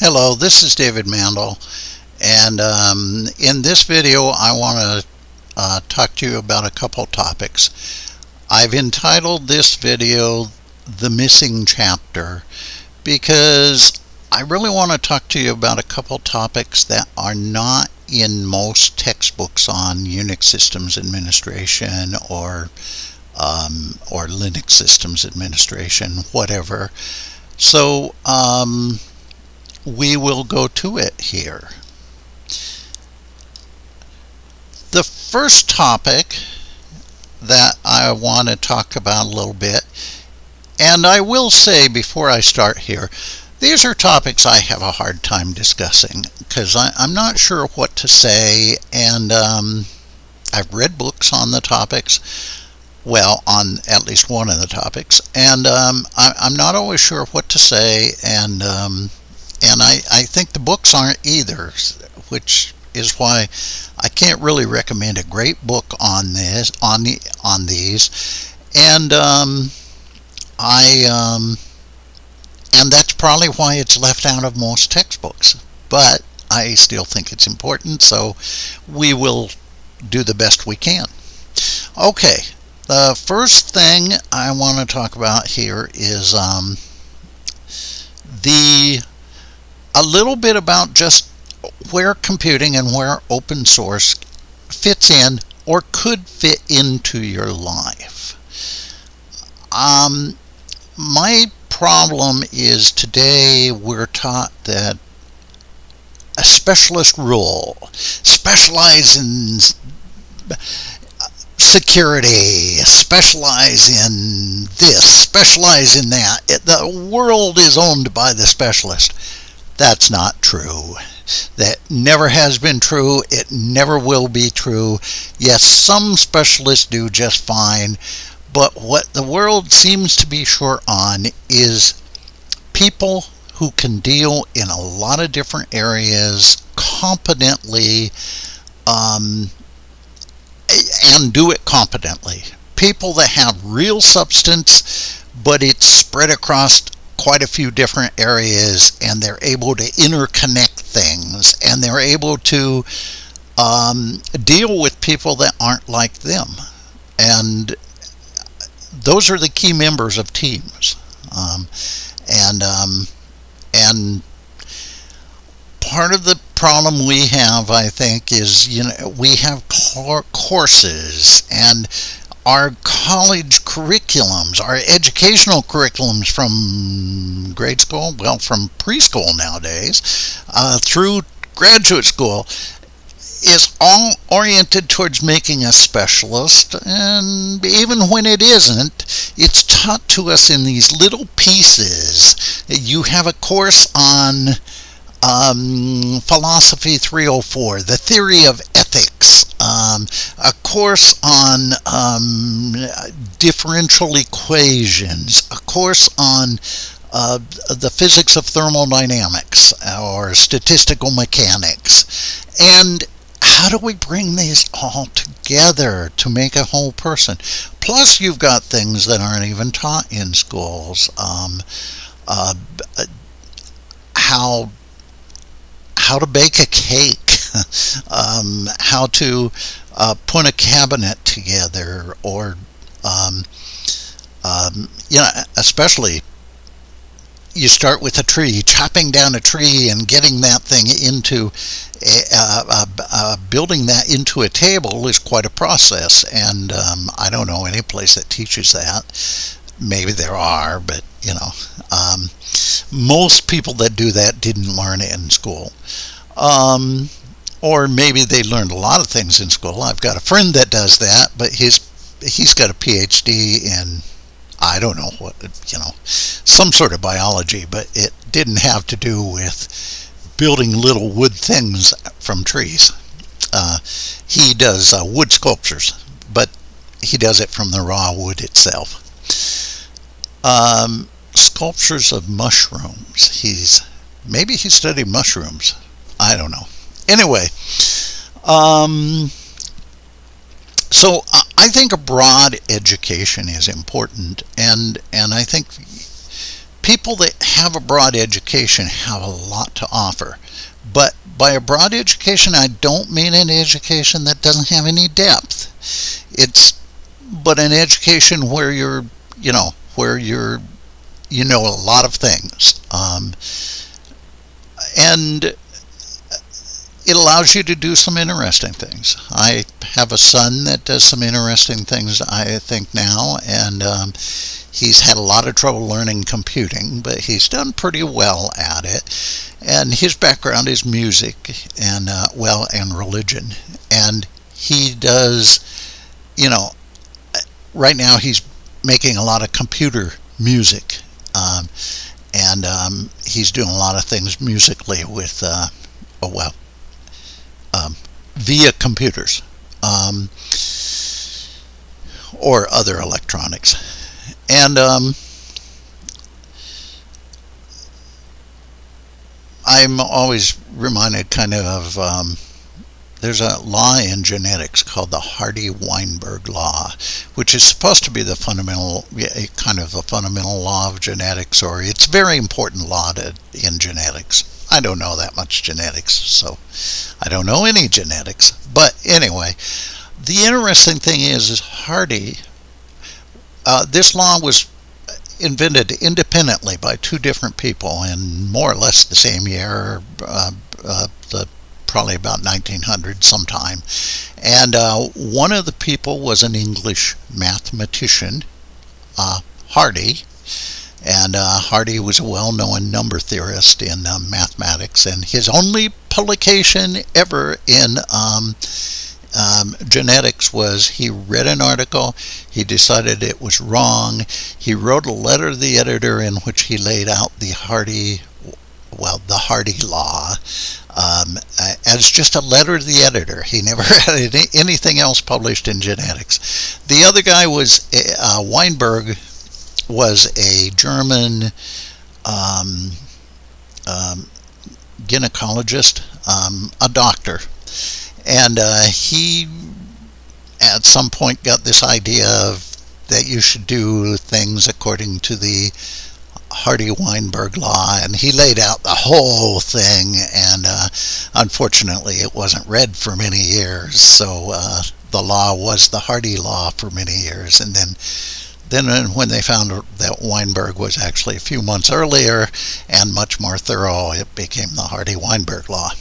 Hello, this is David Mandel and um, in this video I want to uh, talk to you about a couple topics. I've entitled this video The Missing Chapter because I really want to talk to you about a couple topics that are not in most textbooks on Unix systems administration or um, or Linux systems administration, whatever. So um, we will go to it here. The first topic that I want to talk about a little bit, and I will say before I start here, these are topics I have a hard time discussing because I'm not sure what to say, and um, I've read books on the topics, well, on at least one of the topics, and um, I, am not always sure what to say, and um, and I, I think the books aren't either, which is why I can't really recommend a great book on this on the on these, and um, I um, and that's probably why it's left out of most textbooks. But I still think it's important, so we will do the best we can. Okay, the first thing I want to talk about here is um, the a little bit about just where computing and where open source fits in or could fit into your life. Um, my problem is today we're taught that a specialist role, specialize in security, specialize in this, specialize in that. It, the world is owned by the specialist. That's not true. That never has been true. It never will be true. Yes, some specialists do just fine, but what the world seems to be short on is people who can deal in a lot of different areas competently um, and do it competently. People that have real substance, but it's spread across quite a few different areas and they're able to interconnect things and they're able to um, deal with people that aren't like them. And those are the key members of teams. Um, and um, and part of the problem we have I think is you know we have courses and our college curriculums, our educational curriculums from grade school, well, from preschool nowadays, uh, through graduate school, is all oriented towards making us specialist. And even when it isn't, it's taught to us in these little pieces. You have a course on um, Philosophy 304, the theory of ethics, um, a course on um, differential equations, a course on uh, the physics of thermodynamics or statistical mechanics. And how do we bring these all together to make a whole person? Plus, you've got things that aren't even taught in schools. Um, uh, how how to bake a cake, um, how to uh, put a cabinet together, or um, um, you know, especially you start with a tree, chopping down a tree and getting that thing into uh, building that into a table is quite a process. And um, I don't know any place that teaches that. Maybe there are, but you know, um, most people that do that didn't learn it in school. Um, or maybe they learned a lot of things in school. I've got a friend that does that, but he's he's got a PhD in I don't know what you know some sort of biology, but it didn't have to do with building little wood things from trees. Uh, he does uh, wood sculptures, but he does it from the raw wood itself. Um, sculptures of mushrooms. He's maybe he studied mushrooms. I don't know. Anyway, um, so I think a broad education is important, and and I think people that have a broad education have a lot to offer. But by a broad education, I don't mean an education that doesn't have any depth. It's but an education where you're, you know, where you're, you know, a lot of things, um, and it allows you to do some interesting things. I have a son that does some interesting things, I think now, and um, he's had a lot of trouble learning computing, but he's done pretty well at it. And his background is music and, uh, well, and religion. And he does, you know, right now he's making a lot of computer music. Um, and um, he's doing a lot of things musically with, uh, oh, well, um, via computers um, or other electronics. And um, I'm always reminded kind of um, there's a law in genetics called the Hardy-Weinberg law, which is supposed to be the fundamental, kind of the fundamental law of genetics, or it's a very important law to, in genetics. I don't know that much genetics, so I don't know any genetics. But anyway, the interesting thing is, is Hardy, uh, this law was invented independently by two different people in more or less the same year, uh, uh, the probably about 1900 sometime. And uh, one of the people was an English mathematician, uh, Hardy, and uh, Hardy was a well-known number theorist in uh, mathematics, and his only publication ever in um, um, genetics was he read an article, he decided it was wrong, he wrote a letter to the editor in which he laid out the Hardy, well, the Hardy law um, as just a letter to the editor. He never had any, anything else published in genetics. The other guy was uh, Weinberg was a German um, um, gynecologist, um, a doctor, and uh, he at some point got this idea of that you should do things according to the Hardy-Weinberg law, and he laid out the whole thing, and uh, unfortunately it wasn't read for many years, so uh, the law was the Hardy law for many years, and then then when they found that Weinberg was actually a few months earlier and much more thorough, it became the Hardy-Weinberg law.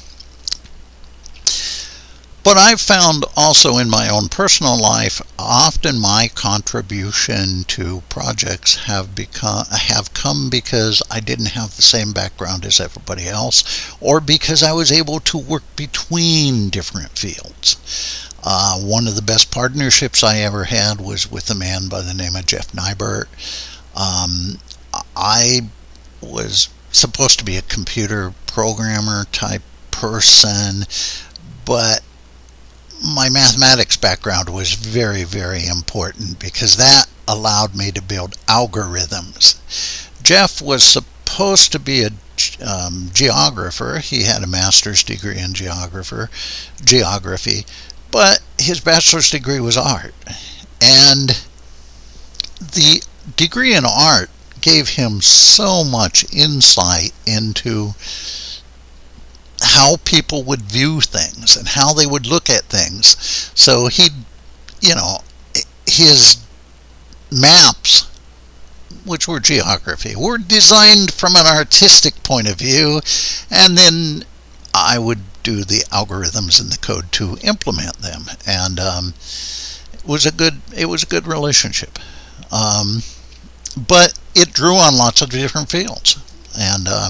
But I've found also in my own personal life, often my contribution to projects have become have come because I didn't have the same background as everybody else, or because I was able to work between different fields. Uh, one of the best partnerships I ever had was with a man by the name of Jeff Nybert. Um, I was supposed to be a computer programmer type person, but my mathematics background was very, very important because that allowed me to build algorithms. Jeff was supposed to be a um, geographer. He had a master's degree in geographer, geography, but his bachelor's degree was art. And the degree in art gave him so much insight into how people would view things and how they would look at things. So he, you know, his maps, which were geography, were designed from an artistic point of view, and then I would do the algorithms in the code to implement them, and um, it was a good it was a good relationship. Um, but it drew on lots of different fields, and uh,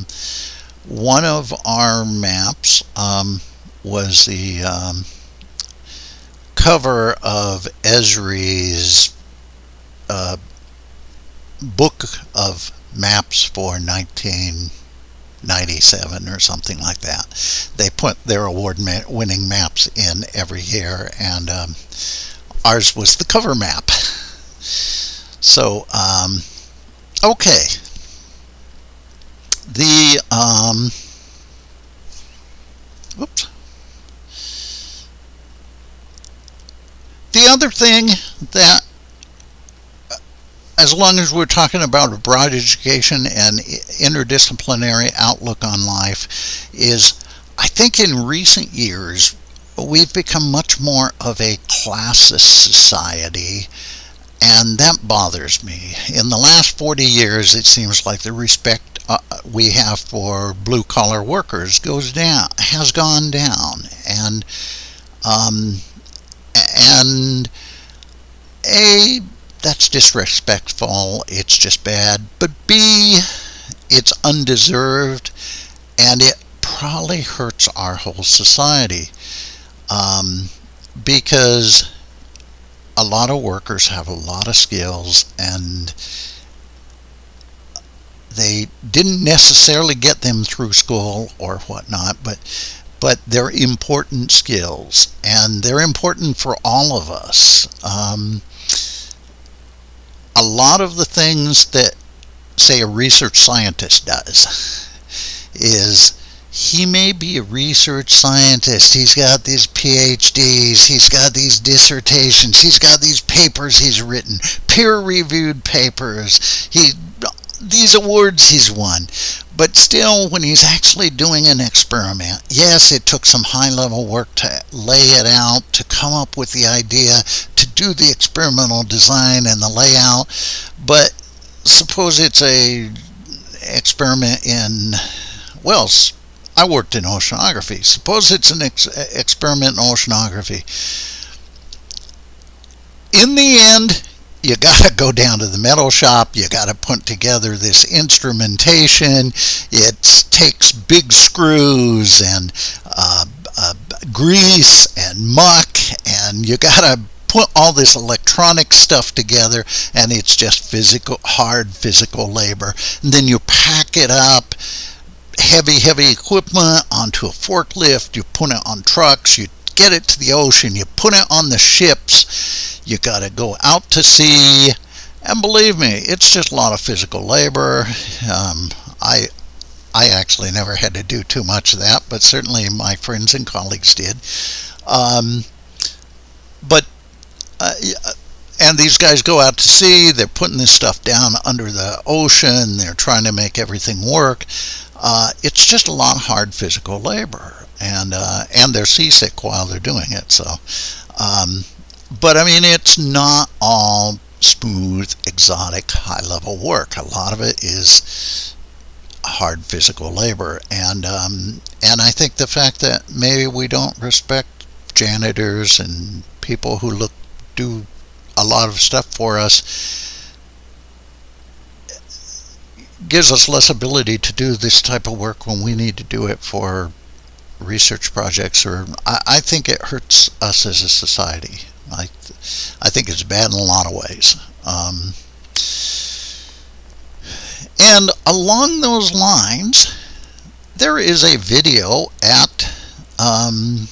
one of our maps um, was the um, cover of Esri's uh, book of maps for 1997 or something like that. They put their award-winning maps in every year, and um, ours was the cover map. So, um, okay, the um, oops. The other thing that as long as we're talking about a broad education and interdisciplinary outlook on life, is I think in recent years we've become much more of a classist society, and that bothers me. In the last 40 years, it seems like the respect uh, we have for blue collar workers goes down, has gone down, and um, and a that's disrespectful. It's just bad. But B, it's undeserved, and it probably hurts our whole society um, because a lot of workers have a lot of skills and they didn't necessarily get them through school or whatnot, but but they're important skills and they're important for all of us. Um, a lot of the things that, say, a research scientist does is he may be a research scientist. He's got these PhDs. He's got these dissertations. He's got these papers he's written, peer-reviewed papers. He these awards he's won. But still, when he's actually doing an experiment, yes, it took some high level work to lay it out, to come up with the idea, to do the experimental design and the layout. But suppose it's a experiment in, well, I worked in oceanography. Suppose it's an ex experiment in oceanography. In the end, you got to go down to the metal shop. You got to put together this instrumentation. It takes big screws and uh, uh, grease and muck, and you got to put all this electronic stuff together, and it's just physical, hard physical labor. And then you pack it up heavy, heavy equipment onto a forklift. You put it on trucks. You get it to the ocean. You put it on the ships. You got to go out to sea. And believe me, it's just a lot of physical labor. Um, I, I actually never had to do too much of that, but certainly my friends and colleagues did. Um, but uh, and these guys go out to sea. They're putting this stuff down under the ocean. They're trying to make everything work. Uh, it's just a lot of hard physical labor and uh, and they're seasick while they're doing it. So, um, but I mean, it's not all smooth, exotic, high-level work. A lot of it is hard physical labor, and um, and I think the fact that maybe we don't respect janitors and people who look do a lot of stuff for us gives us less ability to do this type of work when we need to do it for research projects or I, I, think it hurts us as a society. I, I think it's bad in a lot of ways. Um, and along those lines there is a video at um,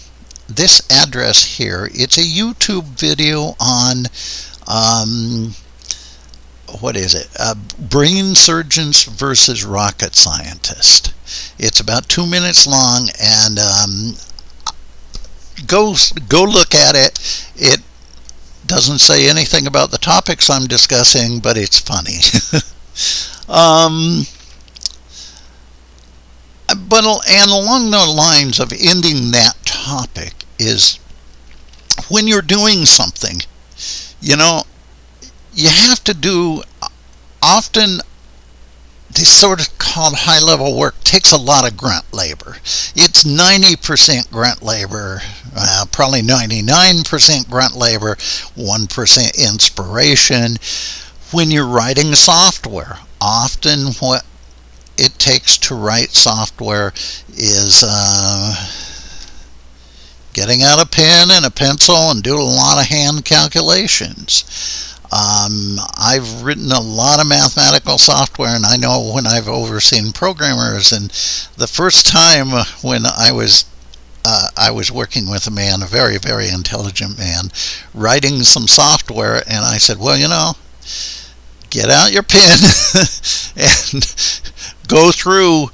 this address here. It's a YouTube video on um, what is it? Uh, brain surgeons versus rocket scientist. It's about two minutes long, and um, go go look at it. It doesn't say anything about the topics I'm discussing, but it's funny. um, but and along the lines of ending that topic is when you're doing something, you know, you have to do often this sort of called high level work takes a lot of grunt labor. It's 90% grunt labor, uh, probably 99% grunt labor, 1% inspiration. When you're writing software, often what it takes to write software is uh, getting out a pen and a pencil and do a lot of hand calculations. Um, I've written a lot of mathematical software, and I know when I've overseen programmers. And the first time when I was uh, I was working with a man, a very very intelligent man, writing some software, and I said, "Well, you know, get out your pen and go through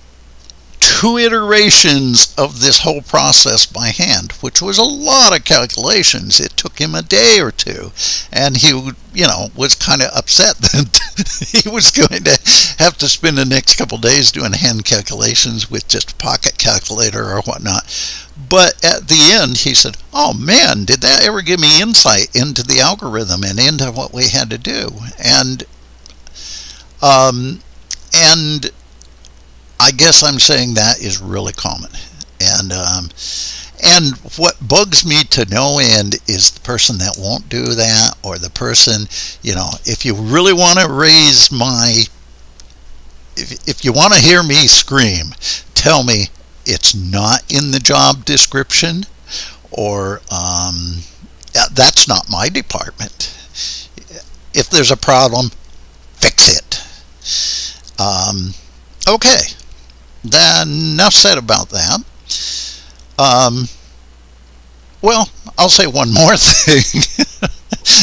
two iterations of this whole process by hand, which was a lot of calculations. It took him a day or two, and he, you know, was kind of upset that he was going to have to spend the next couple days doing hand calculations with just a pocket calculator or whatnot. But at the end, he said, "Oh man, did that ever give me insight into the algorithm and into what we had to do?" And um, and I guess I'm saying that is really common. And um, and what bugs me to no end is the person that won't do that, or the person, you know, if you really want to raise my, if, if you want to hear me scream, tell me it's not in the job description, or um, that's not my department. If there's a problem, fix it. Um, okay, then enough said about that. Um, well, I'll say one more thing.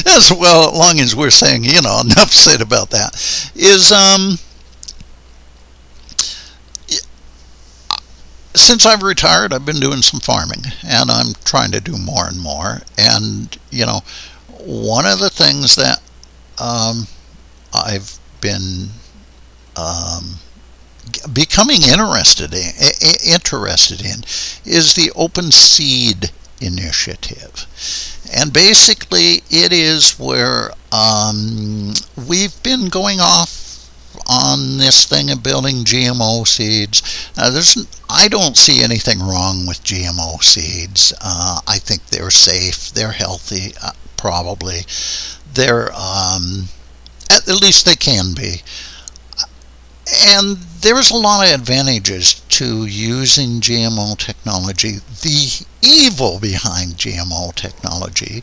as well, as long as we're saying, you know, enough said about that, is um, since I've retired, I've been doing some farming, and I'm trying to do more and more. And you know, one of the things that um, I've been um, becoming interested in, interested in is the Open Seed Initiative. And basically, it is where um, we've been going off on this thing of building GMO seeds. There's, I don't see anything wrong with GMO seeds. Uh, I think they're safe, they're healthy, uh, probably. They're, um, at, at least they can be. And there's a lot of advantages to using GMO technology. The evil behind GMO technology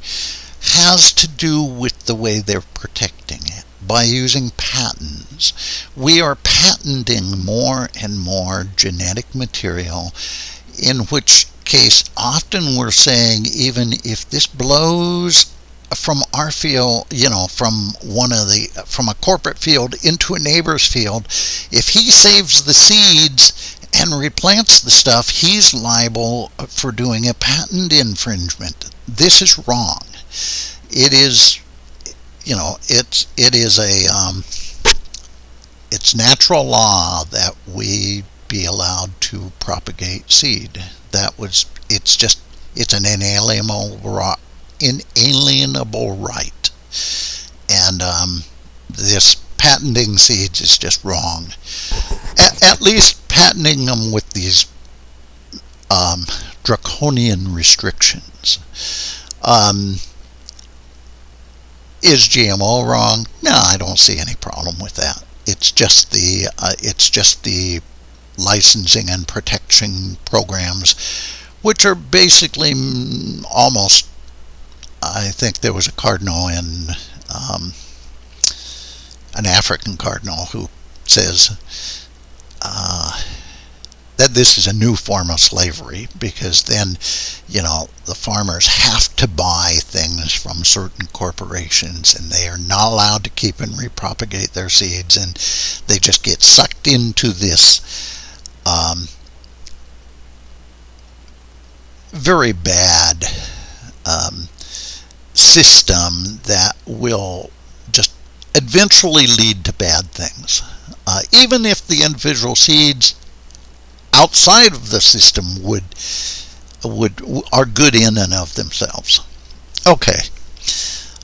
has to do with the way they're protecting it by using patents. We are patenting more and more genetic material, in which case often we're saying even if this blows from our field, you know, from one of the from a corporate field into a neighbor's field, if he saves the seeds and replants the stuff, he's liable for doing a patent infringement. This is wrong. It is, you know, it's it is a um, it's natural law that we be allowed to propagate seed. That was it's just it's an inalienable inalienable right. And um, this patenting seeds is just wrong. At, at least patenting them with these um, draconian restrictions. Um, is GMO wrong? No, I don't see any problem with that. It's just the uh, it's just the licensing and protection programs, which are basically almost I think there was a cardinal in um, an African cardinal who says uh, that this is a new form of slavery because then, you know, the farmers have to buy things from certain corporations and they are not allowed to keep and repropagate their seeds and they just get sucked into this um, very bad um, system that will just eventually lead to bad things. Uh, even if the individual seeds outside of the system would would are good in and of themselves. Okay.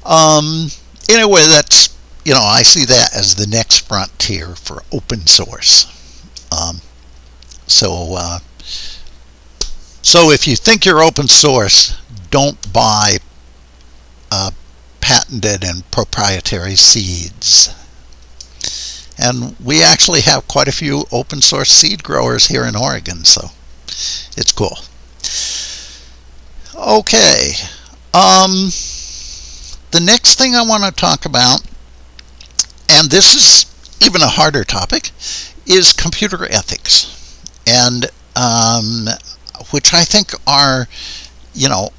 Um, anyway, that's you know I see that as the next frontier for open source. Um, so uh, so if you think you're open source, don't buy uh, patented and proprietary seeds. And we actually have quite a few open source seed growers here in Oregon, so it's cool. Okay, um, the next thing I want to talk about, and this is even a harder topic, is computer ethics, and um, which I think are, you know,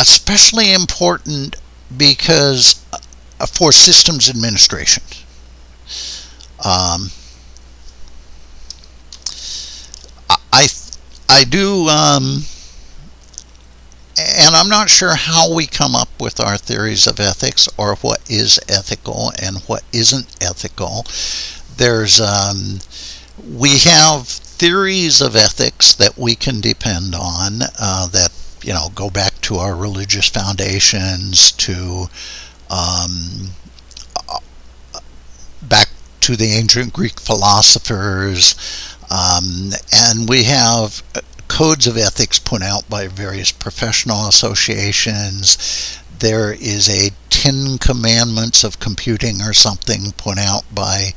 especially important because uh, for systems administration. Um, I I do, um, and I'm not sure how we come up with our theories of ethics or what is ethical and what isn't ethical. There's, um, we have theories of ethics that we can depend on uh, that you know go back to our religious foundations to um, back to the ancient Greek philosophers um, and we have codes of ethics put out by various professional associations there is a Ten Commandments of Computing or something put out by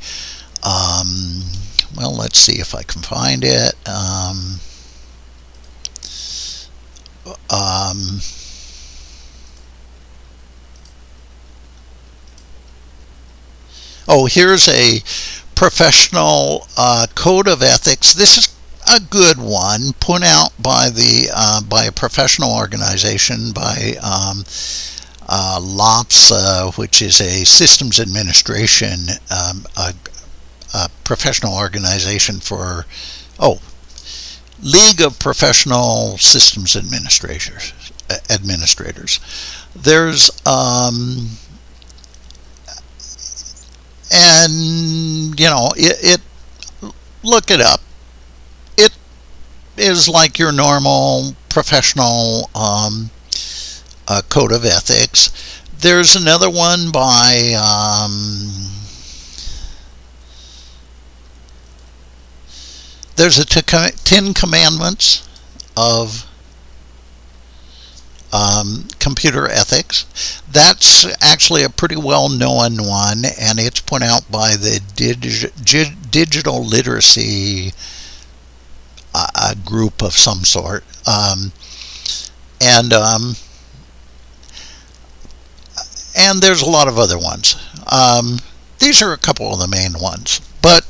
um, well, let's see if I can find it. Um, um, oh, here's a professional uh, code of ethics. This is a good one put out by the uh, by a professional organization by um, uh, LOPSA, which is a systems administration um, a, a professional organization for, oh, League of Professional Systems Administrators. Administrators. There's, um, and you know, it, it look it up. It is like your normal professional um, uh, code of ethics. There's another one by um, there's a Ten Commandments of um, computer ethics. That's actually a pretty well known one, and it's put out by the dig Digital Literacy uh, group of some sort. Um, and um, and there's a lot of other ones. Um, these are a couple of the main ones, but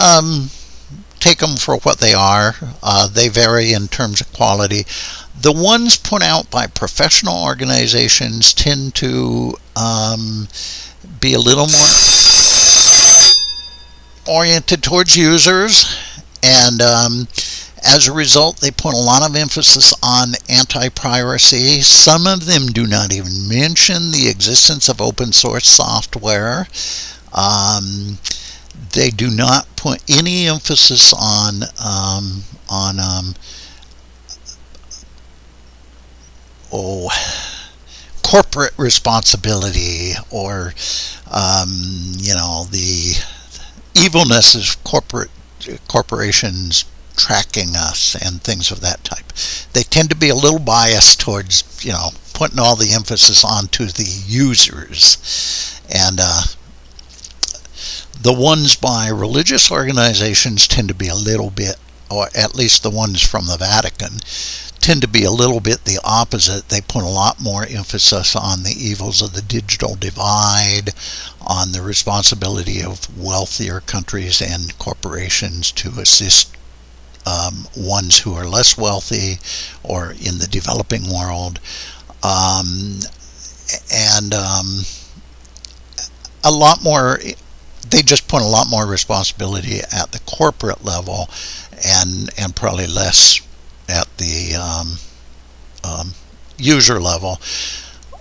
um, take them for what they are. Uh, they vary in terms of quality. The ones put out by professional organizations tend to um, be a little more oriented towards users, and um, as a result, they put a lot of emphasis on anti-piracy. Some of them do not even mention the existence of open source software. Um, they do not put any emphasis on um, on um, oh corporate responsibility or um, you know the evilness of corporate corporations tracking us and things of that type. They tend to be a little biased towards you know putting all the emphasis onto the users and uh, the ones by religious organizations tend to be a little bit, or at least the ones from the Vatican, tend to be a little bit the opposite. They put a lot more emphasis on the evils of the digital divide, on the responsibility of wealthier countries and corporations to assist um, ones who are less wealthy or in the developing world. Um, and um, a lot more they just put a lot more responsibility at the corporate level and and probably less at the um, um, user level.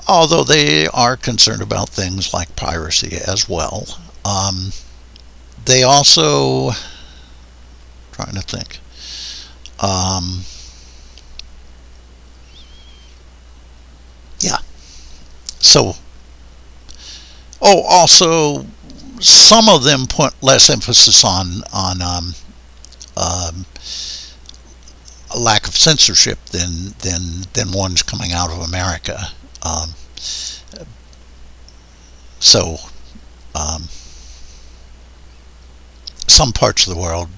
Although they are concerned about things like piracy as well. Um, they also trying to think. Um, yeah. So oh also some of them put less emphasis on on um, um, a lack of censorship than than than ones coming out of America. Um, so um, some parts of the world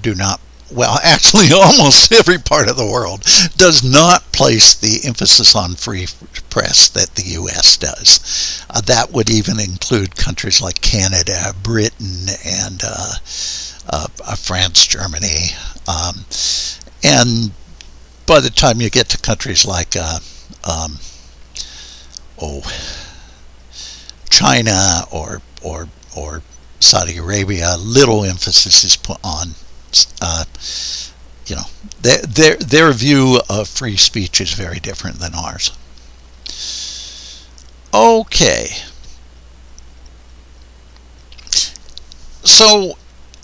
do not well, actually, almost every part of the world does not place the emphasis on free press that the U.S. does. Uh, that would even include countries like Canada, Britain, and uh, uh, uh France, Germany. Um, and by the time you get to countries like, uh, um, oh, China or or or Saudi Arabia, little emphasis is put on uh, you know their, their their view of free speech is very different than ours. Okay. So,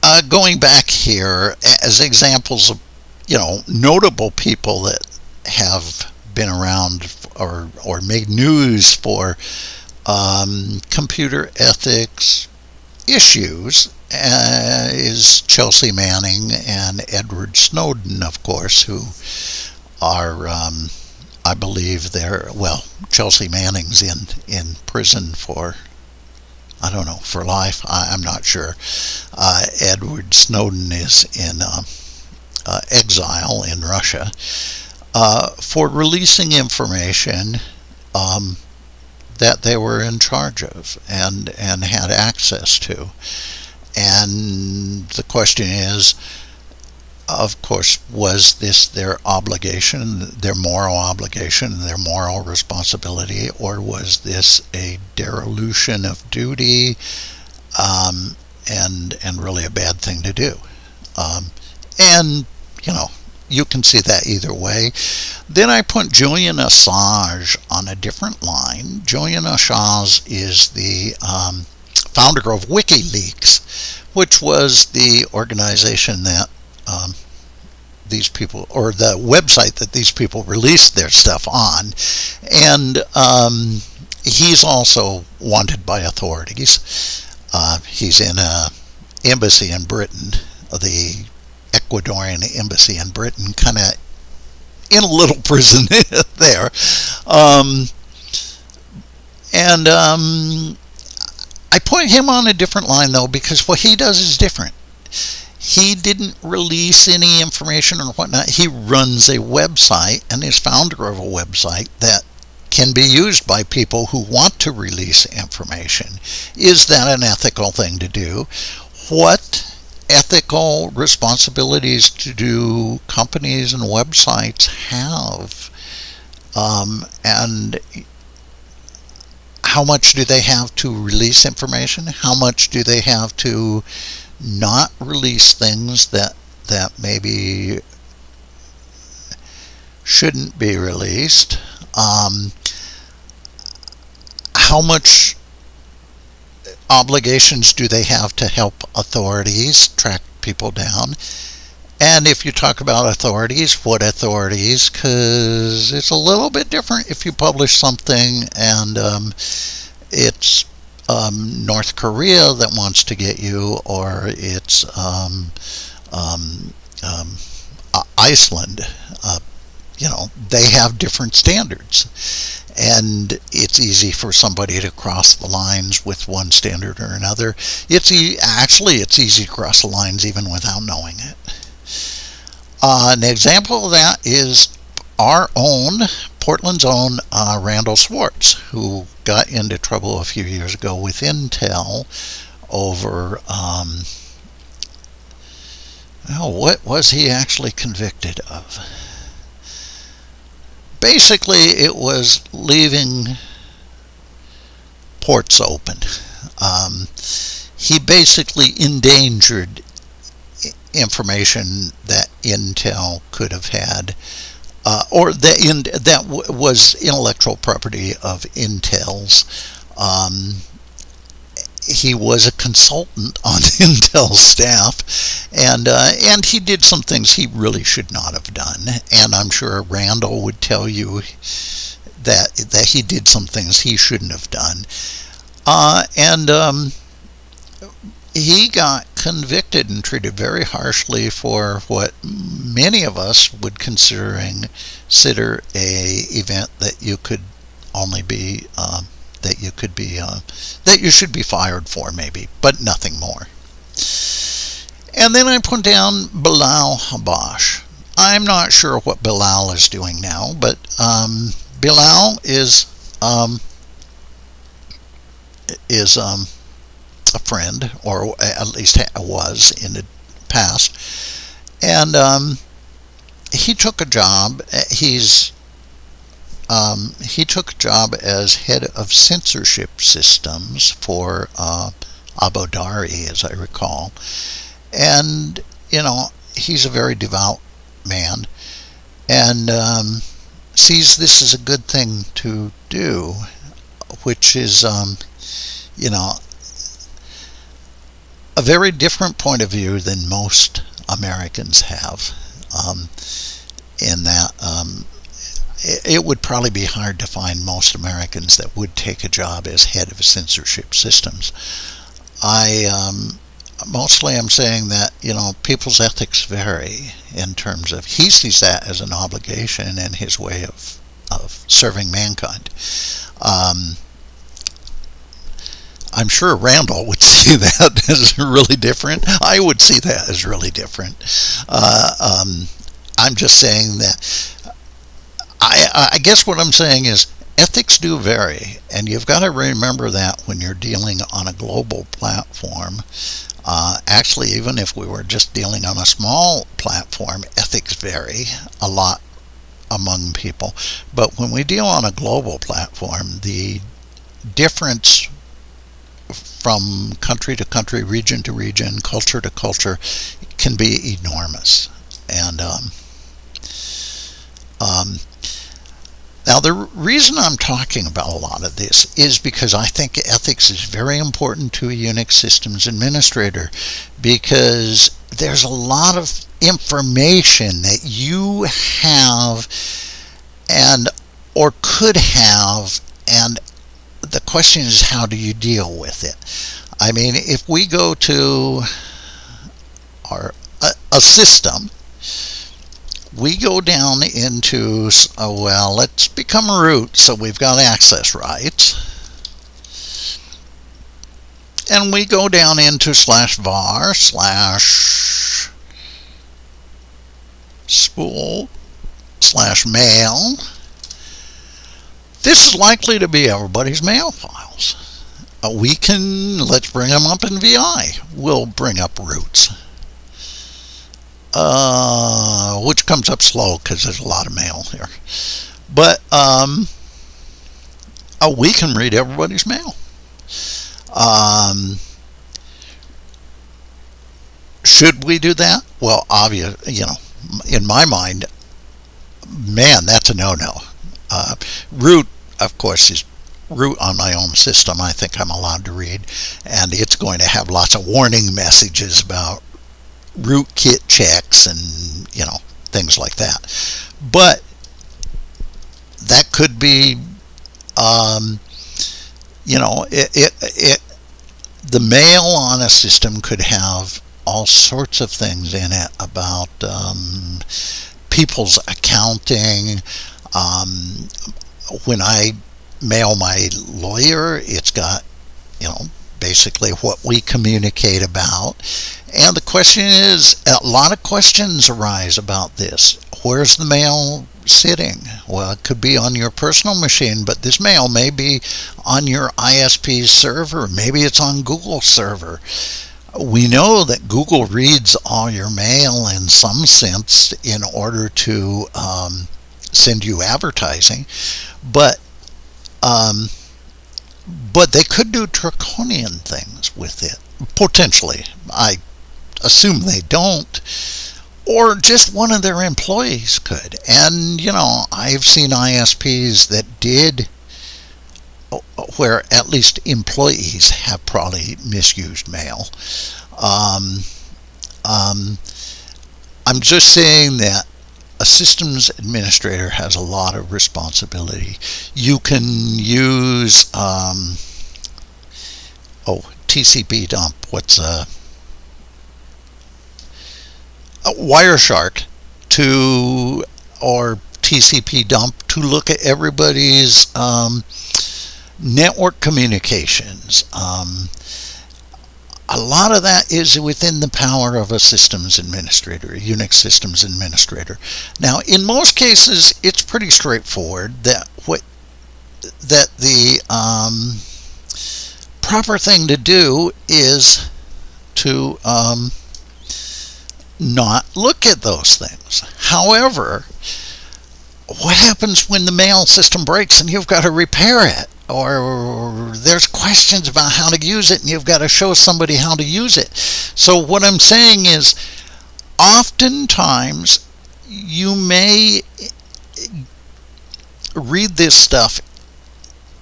uh, going back here as examples of you know notable people that have been around or or made news for um, computer ethics issues uh, is Chelsea Manning and Edward Snowden, of course, who are, um, I believe, they're well. Chelsea Manning's in in prison for, I don't know, for life. I, am not sure. Uh, Edward Snowden is in uh, uh exile in Russia uh, for releasing information. Um, that they were in charge of and and had access to. And the question is, of course, was this their obligation, their moral obligation, their moral responsibility, or was this a dereliction of duty um, and and really a bad thing to do? Um, and you know, you can see that either way. Then I put Julian Assange on a different line. Julian Assange is the um, founder of WikiLeaks, which was the organization that um, these people, or the website that these people released their stuff on. And um, he's also wanted by authorities. Uh, he's in a embassy in Britain, the Ecuadorian embassy in Britain, kind of in a little prison there. Um, and um, I put him on a different line though because what he does is different. He didn't release any information or whatnot. He runs a website and is founder of a website that can be used by people who want to release information. Is that an ethical thing to do? What ethical responsibilities do companies and websites have? Um, and how much do they have to release information? How much do they have to not release things that that maybe shouldn't be released? Um, how much obligations do they have to help authorities track people down? And if you talk about authorities, what authorities? Because it's a little bit different if you publish something and um, it's um, North Korea that wants to get you, or it's um, um, um Iceland. Uh, you know, they have different standards and it's easy for somebody to cross the lines with one standard or another. It's e- actually it's easy to cross the lines even without knowing it. Uh, an example of that is our own Portland's own uh, Randall Schwartz, who got into trouble a few years ago with Intel over. Um, oh, what was he actually convicted of? basically it was leaving ports open. Um, he basically endangered information that Intel could have had, uh, or that in, that was intellectual property of Intel's. Um, he was a consultant on Intel staff, and uh, and he did some things he really should not have done. And I'm sure Randall would tell you that that he did some things he shouldn't have done. Uh, and um, he got convicted and treated very harshly for what many of us would considering consider a event that you could only be um, that you could be uh, that you should be fired for maybe but nothing more. And then I put down Bilal Habash. I'm not sure what Bilal is doing now but um, Bilal is um, is um, a friend or at least was in the past and um, he took a job he's um, he took a job as head of censorship systems for uh, Abu Dhabi, as I recall. And, you know, he's a very devout man and um, sees this as a good thing to do, which is, um, you know, a very different point of view than most Americans have. Um, in that um, it, it, would probably be hard to find most Americans that would take a job as head of censorship systems. I um, mostly am saying that you know people's ethics vary in terms of he sees that as an obligation in his way of of serving mankind. Um, I'm sure Randall would see that as really different. I would see that as really different. Uh, um, I'm just saying that. I, I guess what I'm saying is ethics do vary, and you've got to remember that when you're dealing on a global platform. Uh, actually, even if we were just dealing on a small platform, ethics vary a lot among people. But when we deal on a global platform, the difference from country to country, region to region, culture to culture can be enormous. And um, um, now, the reason I'm talking about a lot of this is because I think ethics is very important to a Unix systems administrator because there's a lot of information that you have and or could have and the question is how do you deal with it I mean if we go to our a, a system we go down into, oh, well, let's become root so we've got access rights. And we go down into slash var slash spool slash mail. This is likely to be everybody's mail files. Uh, we can, let's bring them up in VI. We'll bring up roots uh, which comes up slow because there's a lot of mail here. But um, oh, we can read everybody's mail. Um, should we do that? Well, obvious, you know, in my mind, man, that's a no-no. Root, of course, is root on my own system. I think I'm allowed to read, and it's going to have lots of warning messages about rootkit checks and you know things like that but that could be um, you know it, it, it the mail on a system could have all sorts of things in it about um, people's accounting um, when I mail my lawyer it's got you know basically what we communicate about and the question is, a lot of questions arise about this. Where's the mail sitting? Well, it could be on your personal machine, but this mail may be on your ISP server. Maybe it's on Google server. We know that Google reads all your mail in some sense in order to um, send you advertising, but um, but they could do draconian things with it potentially. I assume they don't, or just one of their employees could. And, you know, I've seen ISPs that did, where at least employees have probably misused mail. Um, um, I'm just saying that a systems administrator has a lot of responsibility. You can use, um, oh, TCP dump. What's a uh, Wireshark to or TCP dump to look at everybody's um, network communications. Um, a lot of that is within the power of a systems administrator, a Unix systems administrator. Now, in most cases, it's pretty straightforward that what that the um, proper thing to do is to um, not look at those things. However, what happens when the mail system breaks and you've got to repair it? Or there's questions about how to use it and you've got to show somebody how to use it. So what I'm saying is oftentimes you may read this stuff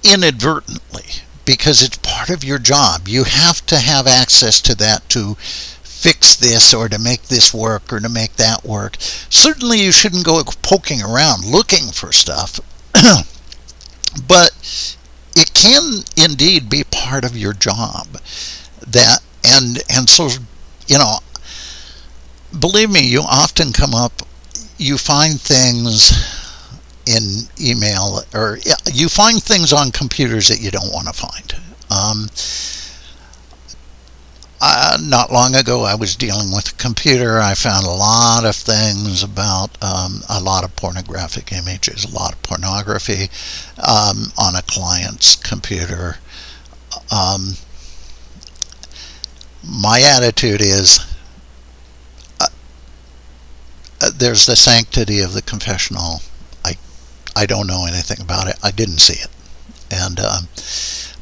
inadvertently because it's part of your job. You have to have access to that to fix this or to make this work or to make that work. Certainly, you shouldn't go poking around looking for stuff, but it can indeed be part of your job. That and and so you know, believe me, you often come up, you find things in email or you find things on computers that you don't want to find. Um, uh, not long ago, I was dealing with a computer. I found a lot of things about um, a lot of pornographic images, a lot of pornography um, on a client's computer. Um, my attitude is uh, uh, there's the sanctity of the confessional. I, I don't know anything about it. I didn't see it. And, um,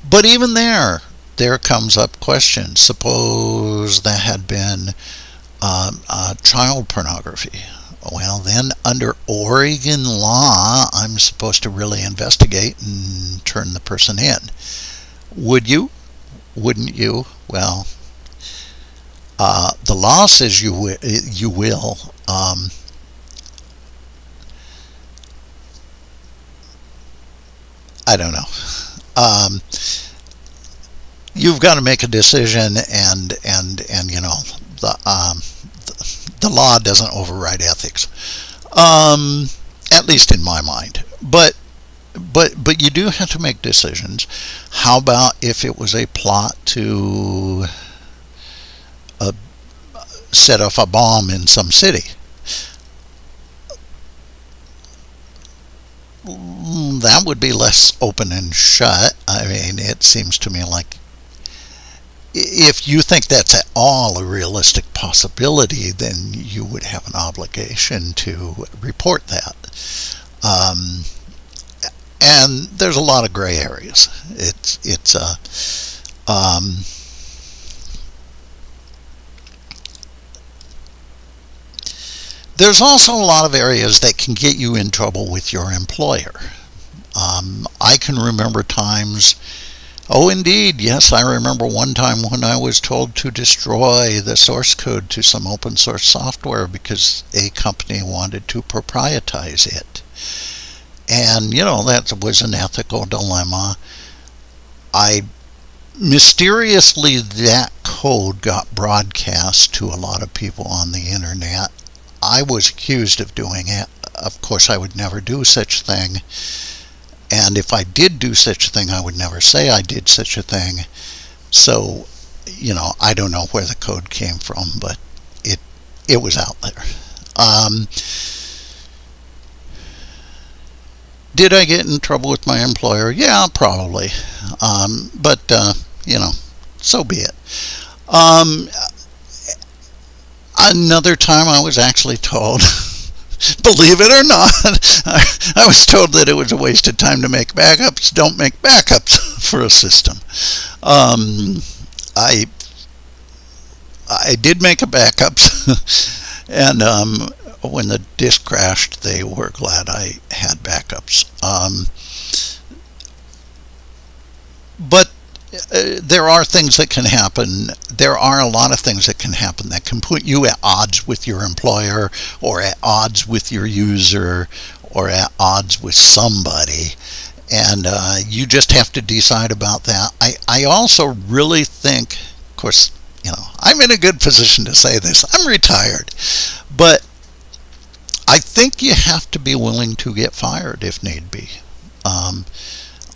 but even there, there comes up questions. Suppose that had been um, uh, child pornography. Well, then under Oregon law, I'm supposed to really investigate and turn the person in. Would you? Wouldn't you? Well, uh, the law says you you will. Um, I don't know. Um, you've got to make a decision, and and and you know the um, the, law doesn't override ethics, um, at least in my mind. But but but you do have to make decisions. How about if it was a plot to uh, set off a bomb in some city? That would be less open and shut. I mean, it seems to me like if you think that's at all a realistic possibility, then you would have an obligation to report that. Um, and there's a lot of gray areas. It's it's a uh, um, there's also a lot of areas that can get you in trouble with your employer. Um, I can remember times Oh, indeed. Yes, I remember one time when I was told to destroy the source code to some open source software because a company wanted to proprietize it. And, you know, that was an ethical dilemma. I mysteriously, that code got broadcast to a lot of people on the internet. I was accused of doing it. Of course, I would never do such thing. And if I did do such a thing, I would never say I did such a thing. So, you know, I don't know where the code came from, but it it was out there. Um, did I get in trouble with my employer? Yeah, probably. Um, but uh, you know, so be it. Um, another time, I was actually told. believe it or not, I, was told that it was a waste of time to make backups. Don't make backups for a system. Um, I I did make a backups, and um, when the disk crashed, they were glad I had backups. Um, but uh, there are things that can happen. There are a lot of things that can happen that can put you at odds with your employer or at odds with your user or at odds with somebody. And uh, you just have to decide about that. I, I also really think, of course, you know, I'm in a good position to say this. I'm retired. But I think you have to be willing to get fired if need be. Um,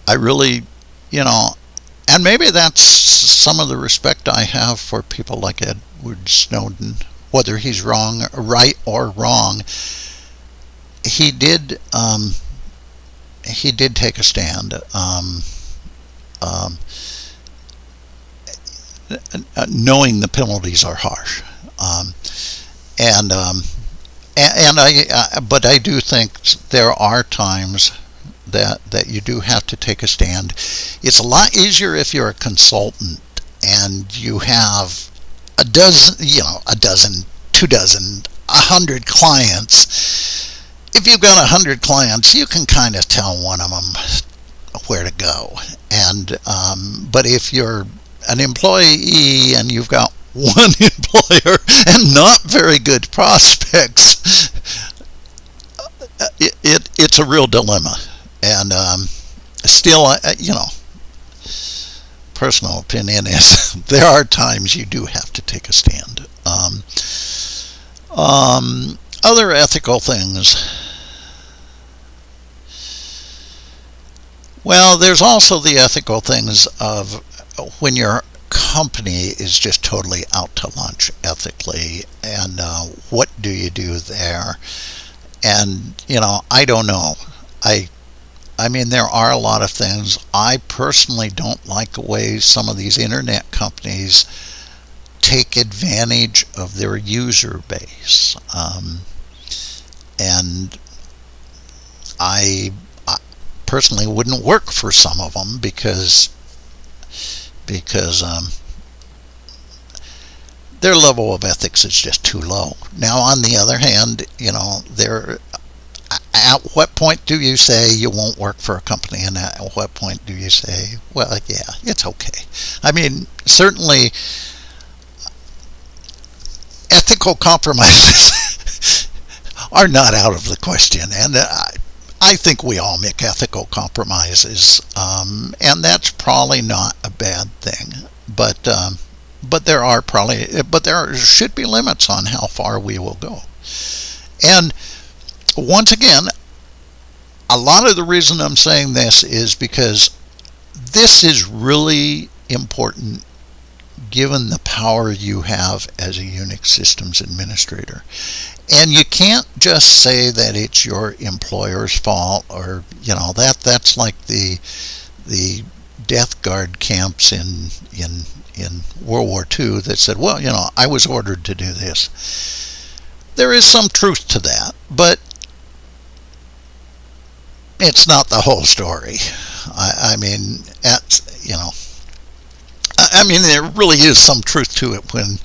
I really, you know, and maybe that's some of the respect I have for people like Edward Snowden, whether he's wrong, right or wrong. He did. Um, he did take a stand. Um, um, knowing the penalties are harsh, um, and, um, and and I, uh, but I do think there are times that that you do have to take a stand. It's a lot easier if you're a consultant and you have a dozen, you know, a dozen two dozen, a hundred clients, if you've got a hundred clients, you can kind of tell one of them where to go. And um, but if you're an employee and you've got one employer and not very good prospects, it, it it's a real dilemma. And um, still, you know, personal opinion is there are times you do have to take a stand. Um, um, other ethical things. Well, there's also the ethical things of when your company is just totally out to lunch ethically, and uh, what do you do there? And you know, I don't know. I I mean, there are a lot of things. I personally don't like the way some of these internet companies take advantage of their user base. Um, and I, I, personally wouldn't work for some of them because because um, their level of ethics is just too low. Now, on the other hand, you know, there at what point do you say you won't work for a company and at what point do you say well yeah it's okay i mean certainly ethical compromises are not out of the question and I, I think we all make ethical compromises um, and that's probably not a bad thing but um, but there are probably but there should be limits on how far we will go. And once again, a lot of the reason I'm saying this is because this is really important given the power you have as a Unix systems administrator. And you can't just say that it's your employer's fault or you know that that's like the the death guard camps in in in World War II that said, well, you know, I was ordered to do this. There is some truth to that, but it's not the whole story. I, I mean, at you know, I, I mean, there really is some truth to it when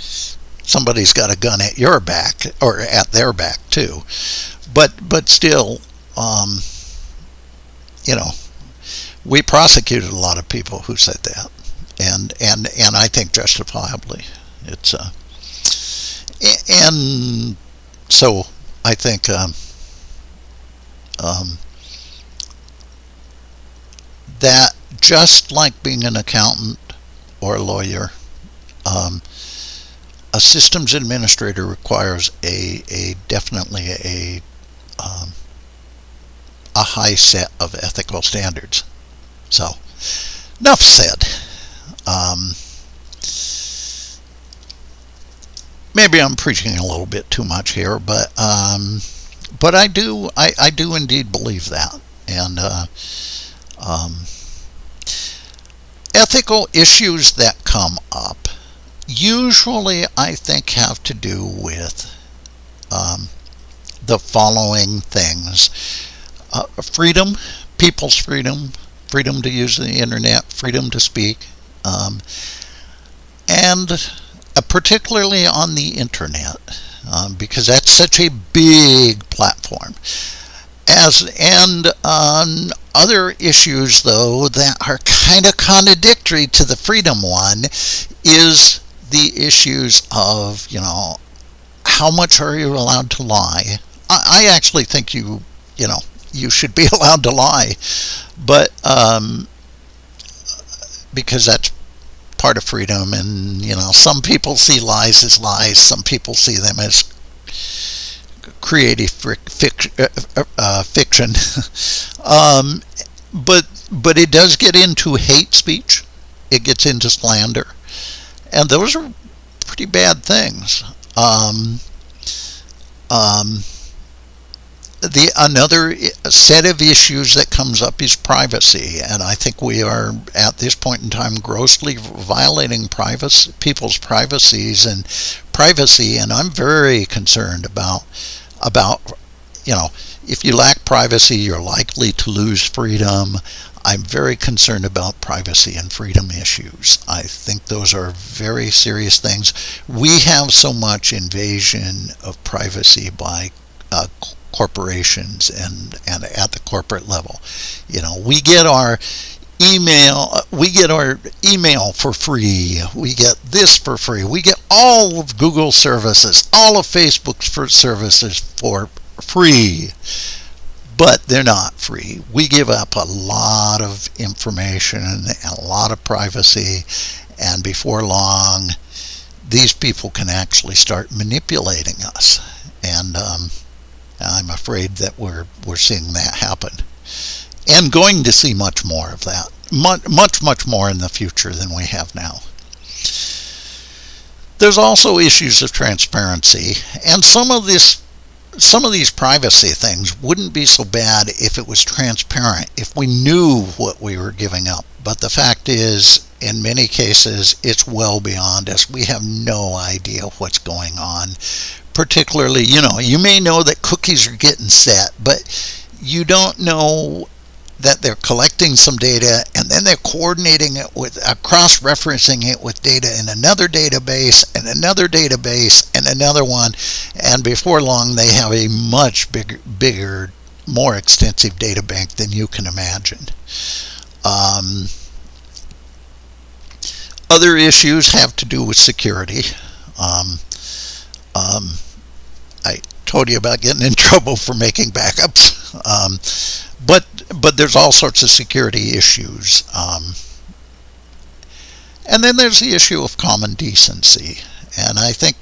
somebody's got a gun at your back or at their back too. But but still, um, you know, we prosecuted a lot of people who said that, and and and I think justifiably. It's uh, and so I think um, um, that just like being an accountant or a lawyer, um, a systems administrator requires a, a definitely a um, a high set of ethical standards. So, enough said. Um, maybe I'm preaching a little bit too much here, but um, but I do I, I do indeed believe that, and uh, um, ethical issues that come up usually, I think, have to do with um, the following things. Uh, freedom, people's freedom, freedom to use the internet, freedom to speak, um, and uh, particularly on the internet, um, because that's such a big platform. As and on other issues though that are kind of contradictory to the freedom one is the issues of you know how much are you allowed to lie? I, I actually think you you know you should be allowed to lie. But um, because that's part of freedom and you know some people see lies as lies some people see them as creative fiction, uh, uh, uh, fiction. um, but but it does get into hate speech. It gets into slander, and those are pretty bad things. Um, um, the another set of issues that comes up is privacy, and I think we are at this point in time grossly violating privacy, people's privacies and privacy, and I'm very concerned about about, you know, if you lack privacy, you're likely to lose freedom. I'm very concerned about privacy and freedom issues. I think those are very serious things. We have so much invasion of privacy by uh, corporations and, and at the corporate level. You know, we get our email we get our email for free we get this for free we get all of google services all of facebook's for services for free. But they're not free. We give up a lot of information and a lot of privacy and before long these people can actually start manipulating us. And um, i'm afraid that we're we're seeing that happen and going to see much more of that. Much, much, much more in the future than we have now. There's also issues of transparency, and some of this some of these privacy things wouldn't be so bad if it was transparent, if we knew what we were giving up. But the fact is, in many cases, it's well beyond us. We have no idea what's going on. Particularly, you know, you may know that cookies are getting set, but you don't know that they're collecting some data and then they're coordinating it with uh, cross-referencing it with data in another database and another database and another one and before long they have a much bigger bigger more extensive data bank than you can imagine um, other issues have to do with security um, um, I told you about getting in trouble for making backups um, but but there's all sorts of security issues. Um, and then there's the issue of common decency. And I think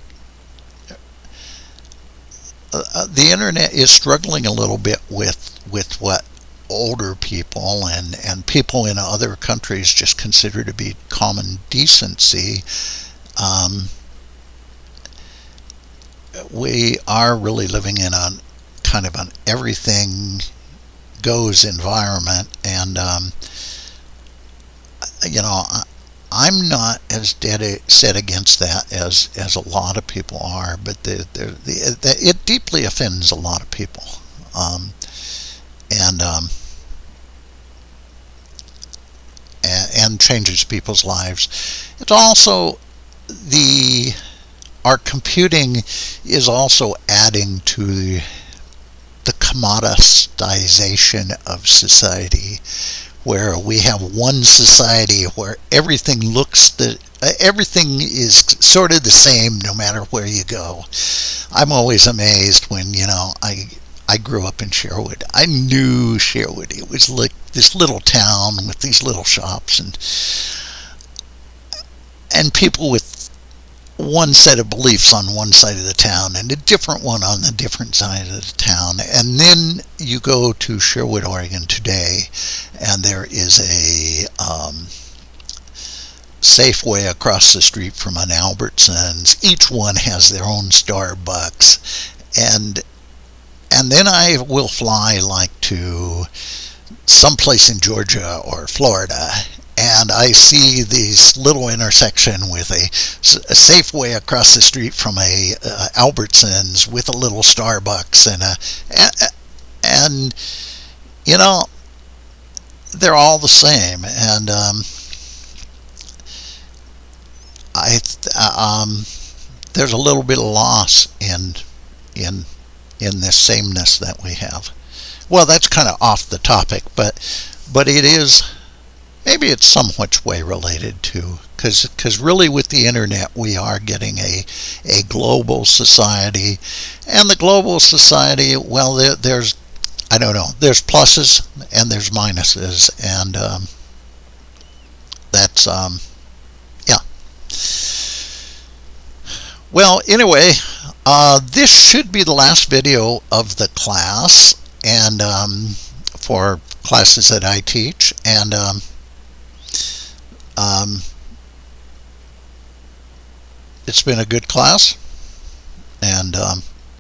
uh, uh, the internet is struggling a little bit with with what older people and, and people in other countries just consider to be common decency. Um, we are really living in a kind of an everything goes environment and um, you know I'm not as dead set against that as as a lot of people are but the, the, the, it deeply offends a lot of people um, and um, and, and changes people's lives it's also the our computing is also adding to the the commoditization of society where we have one society where everything looks the everything is sort of the same no matter where you go. I'm always amazed when you know I I grew up in Sherwood. I knew Sherwood. It was like this little town with these little shops and and people with one set of beliefs on one side of the town and a different one on the different side of the town. And then you go to Sherwood, Oregon today, and there is a um, Safeway across the street from an Albertsons. Each one has their own Starbucks. And and then I will fly like to someplace in Georgia or Florida and I see this little intersection with a, a Safeway across the street from a uh, Albertsons with a little Starbucks and a and, you know they're all the same. And um, I um, there's a little bit of loss in in in this sameness that we have. Well, that's kind of off the topic, but but it is maybe it's somewhat way related to because because really with the internet we are getting a a global society and the global society well there, there's I don't know there's pluses and there's minuses and um, that's um, yeah well anyway uh, this should be the last video of the class and um, for classes that I teach and um, um, it's been a good class, and um,